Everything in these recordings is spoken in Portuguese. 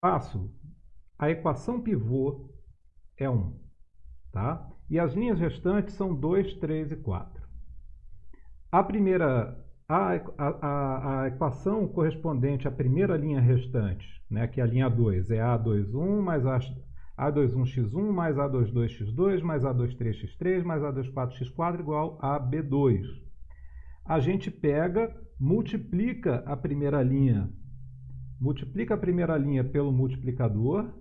passo, a equação pivô é 1. Tá? E as linhas restantes são 2, 3 e 4. A primeira, a, a, a, equação correspondente à primeira linha restante, né, que é a linha 2, é A21 mais A, A21x1 mais A22x2 mais A23x3 mais A24x4 igual a B2. A gente pega, multiplica a primeira linha, multiplica a primeira linha pelo multiplicador,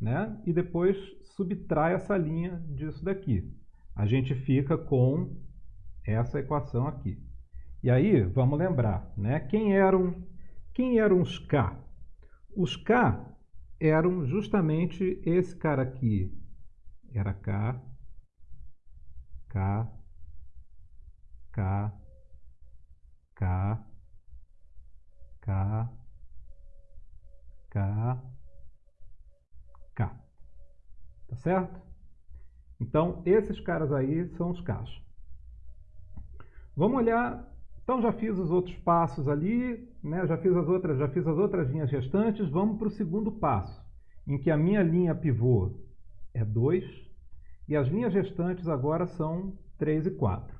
né, e depois subtrai essa linha disso daqui. A gente fica com essa equação aqui. E aí, vamos lembrar, né? Quem eram, quem eram os K? Os K eram justamente esse cara aqui. Era K, K, K, K, K, K, K. Tá certo? Então, esses caras aí são os Ks. Vamos olhar, então já fiz os outros passos ali, né? já, fiz as outras, já fiz as outras linhas restantes, vamos para o segundo passo, em que a minha linha pivô é 2 e as linhas restantes agora são 3 e 4.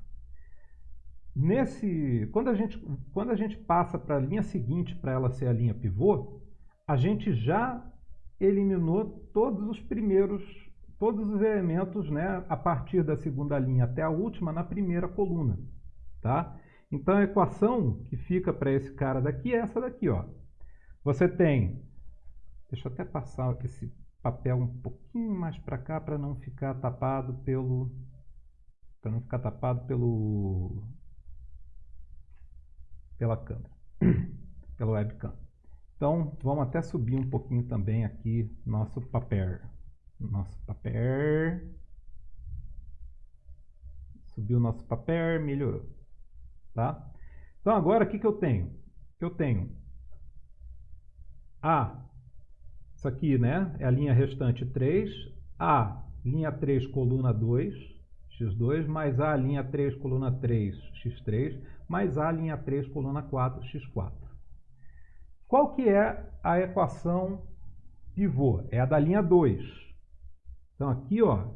Nesse, quando, a gente, quando a gente passa para a linha seguinte, para ela ser a linha pivô, a gente já eliminou todos os primeiros, todos os elementos né, a partir da segunda linha até a última na primeira coluna. Tá? Então a equação que fica para esse cara daqui é essa daqui. Ó. Você tem, deixa eu até passar esse papel um pouquinho mais para cá para não ficar tapado pelo para não ficar tapado pelo pela câmera, pela webcam. Então, vamos até subir um pouquinho também aqui nosso papel. Nosso papel. Subiu nosso papel, melhorou. Tá? Então agora o que, que eu tenho? Eu tenho A, isso aqui né, é a linha restante 3, A, linha 3, coluna 2, x2, mais A, linha 3, coluna 3, x3, mais A, linha 3, coluna 4, x4. Qual que é a equação pivô? É a da linha 2. Então aqui, ó,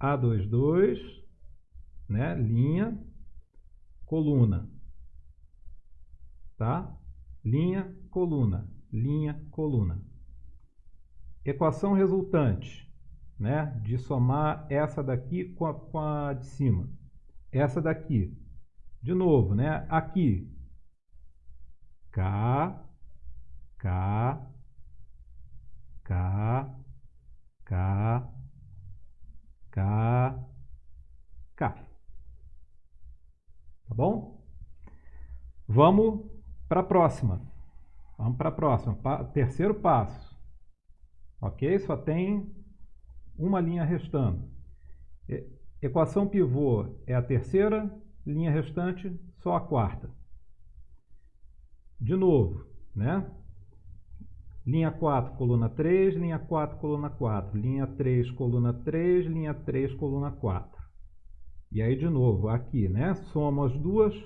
A22, né, linha coluna. Tá? Linha, coluna, linha, coluna. Equação resultante, né? De somar essa daqui com a, com a de cima. Essa daqui. De novo, né? Aqui. K, K, K, K, K, K. Tá bom? Vamos para a próxima. Vamos para a próxima. Pa terceiro passo. Ok? Só tem uma linha restando. E equação pivô é a terceira, linha restante só a quarta. De novo, né? Linha 4, coluna 3, linha 4, coluna 4, linha 3, coluna 3, linha 3, coluna 4. E aí, de novo, aqui, né? Soma as duas.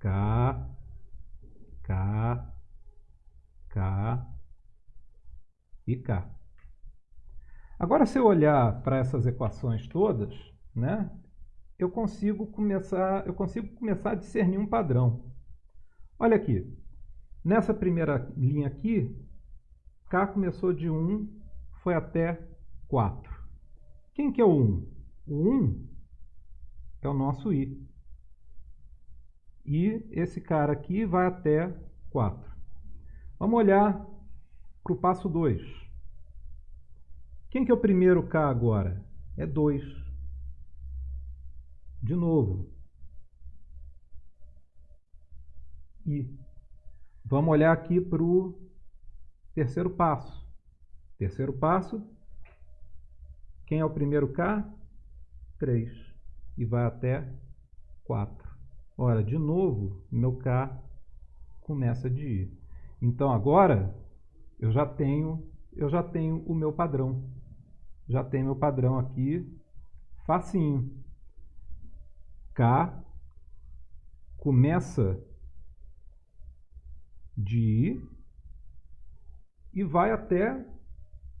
K, K, K e K. Agora, se eu olhar para essas equações todas, né? Eu consigo começar, eu consigo começar a discernir um padrão. Olha aqui. Nessa primeira linha aqui, K começou de 1, foi até 4. Quem que é o 1? O 1 é o nosso i. E esse cara aqui vai até 4. Vamos olhar para o passo 2. Quem que é o primeiro K agora? É 2. De novo. I. Vamos olhar aqui para o terceiro passo. Terceiro passo. Quem é o primeiro K? 3 e vai até 4. Ora, de novo, meu K começa de I. Então agora eu já tenho, eu já tenho o meu padrão. Já tenho meu padrão aqui facinho. K começa de I e vai até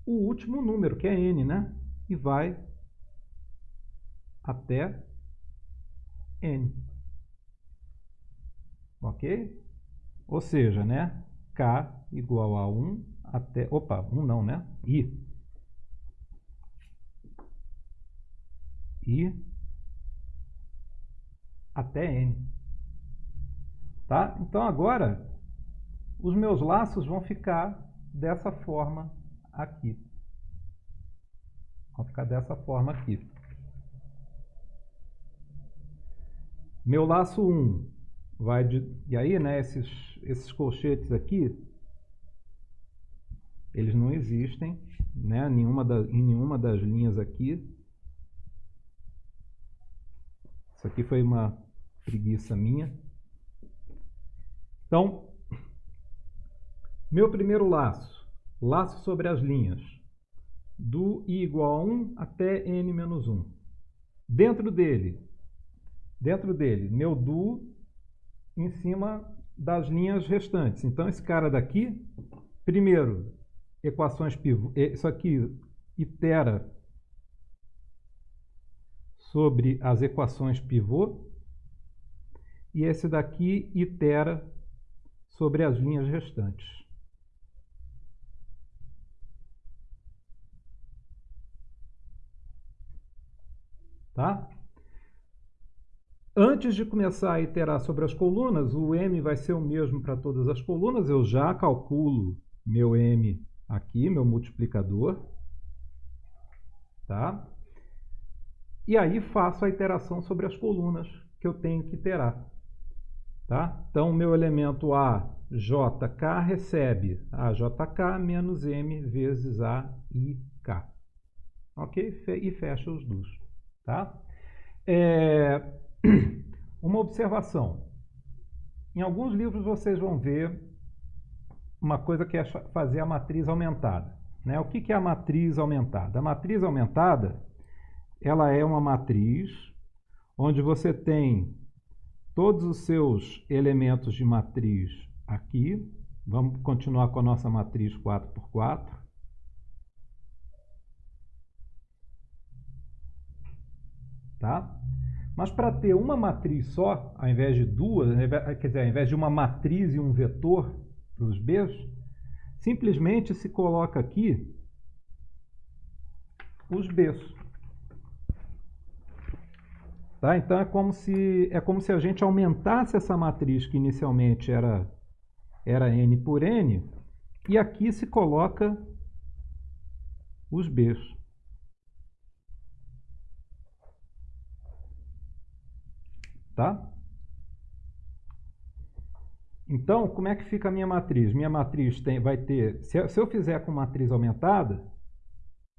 o último número, que é n, né? E vai até n. Ok? Ou seja, né? k igual a 1 até... Opa, 1 não, né? i. i até n. Tá? Então agora os meus laços vão ficar dessa forma aqui. Vão ficar dessa forma aqui. Meu laço 1 vai de... E aí, né, esses, esses colchetes aqui, eles não existem né, nenhuma da, em nenhuma das linhas aqui. Isso aqui foi uma preguiça minha. Então, meu primeiro laço, laço sobre as linhas, do i igual a 1 até n menos 1. Dentro dele, dentro dele, meu do em cima das linhas restantes. Então, esse cara daqui, primeiro, equações pivô, isso aqui itera sobre as equações pivô, e esse daqui itera sobre as linhas restantes. Tá? Antes de começar a iterar sobre as colunas, o m vai ser o mesmo para todas as colunas. Eu já calculo meu m aqui, meu multiplicador. Tá? E aí faço a iteração sobre as colunas que eu tenho que iterar. Tá? Então, meu elemento A, JK, recebe AJK menos M vezes AIK. Ok? E fecha os dois. Tá? É... Uma observação. Em alguns livros vocês vão ver uma coisa que é fazer a matriz aumentada. Né? O que, é a matriz aumentada? A matriz aumentada ela é uma matriz onde você tem todos os seus elementos de matriz aqui. Vamos continuar com a nossa matriz 4x4. Tá? Mas para ter uma matriz só, ao invés de duas, quer dizer, ao invés de uma matriz e um vetor para os Bs, simplesmente se coloca aqui os Bs. Tá? Então é como, se, é como se a gente aumentasse essa matriz que inicialmente era, era n por n, e aqui se coloca os b's. Tá? Então, como é que fica a minha matriz? Minha matriz tem, vai ter, se, eu fizer com matriz aumentada,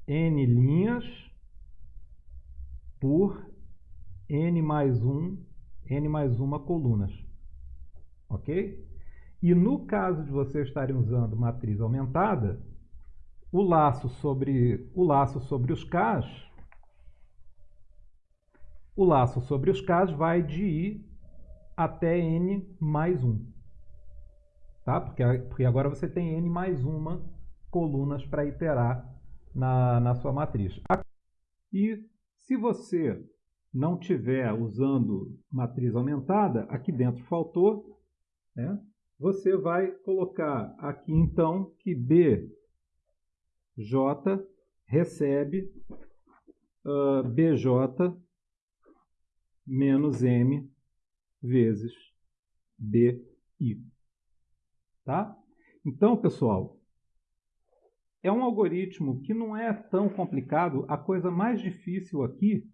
n linhas por n mais 1, n mais uma colunas. Ok? E no caso de vocês estarem usando matriz aumentada, o laço sobre, o laço sobre os Ks, o laço sobre os Ks vai de i até n mais 1. Tá? Porque, porque agora você tem n mais uma colunas para iterar na, na sua matriz. E se você não tiver usando matriz aumentada, aqui dentro faltou, né? você vai colocar aqui então que BJ recebe uh, BJ menos M vezes BI. Tá? Então, pessoal, é um algoritmo que não é tão complicado. A coisa mais difícil aqui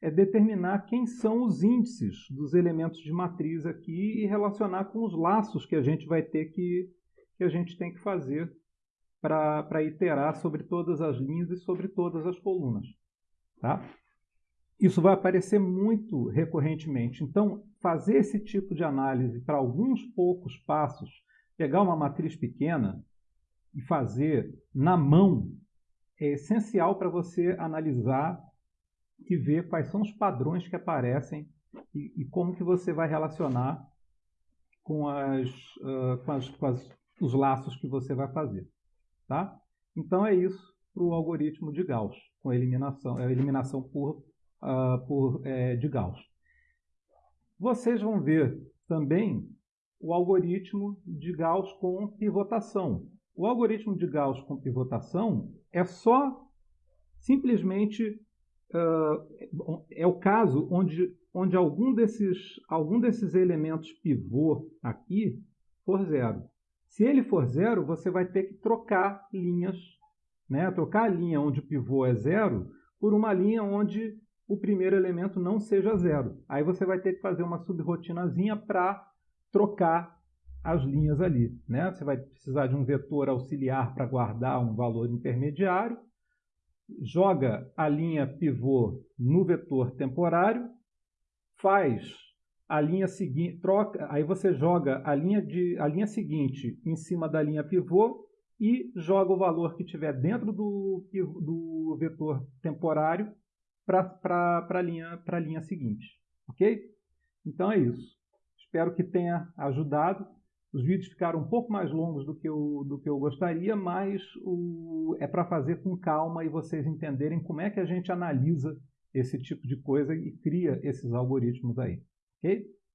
é determinar quem são os índices dos elementos de matriz aqui e relacionar com os laços que a gente vai ter que, que a gente tem que fazer para iterar sobre todas as linhas e sobre todas as colunas. Tá? Isso vai aparecer muito recorrentemente. Então, fazer esse tipo de análise para alguns poucos passos, pegar uma matriz pequena e fazer na mão, é essencial para você analisar que vê quais são os padrões que aparecem e, e como que você vai relacionar com, as, uh, com, as, com as, os laços que você vai fazer. Tá? Então é isso para o algoritmo de Gauss, com eliminação, eliminação por, uh, por é, de Gauss. Vocês vão ver também o algoritmo de Gauss com pivotação. O algoritmo de Gauss com pivotação é só simplesmente uh, é o caso onde, onde algum, desses, algum desses elementos pivô aqui for zero. Se ele for zero, você vai ter que trocar linhas, né? trocar a linha onde o pivô é zero por uma linha onde o primeiro elemento não seja zero. Aí você vai ter que fazer uma subrotinazinha para trocar as linhas ali. Né? Você vai precisar de um vetor auxiliar para guardar um valor intermediário, joga a linha pivô no vetor temporário, faz a linha seguinte, troca, aí você joga a linha, de, a linha seguinte em cima da linha pivô e joga o valor que tiver dentro do, do vetor temporário para a linha, linha seguinte. Ok? Então é isso. Espero que tenha ajudado. Os vídeos ficaram um pouco mais longos do que eu, do que eu gostaria, mas o, é para fazer com calma e vocês entenderem como é que a gente analisa esse tipo de coisa e cria esses algoritmos aí. Ok?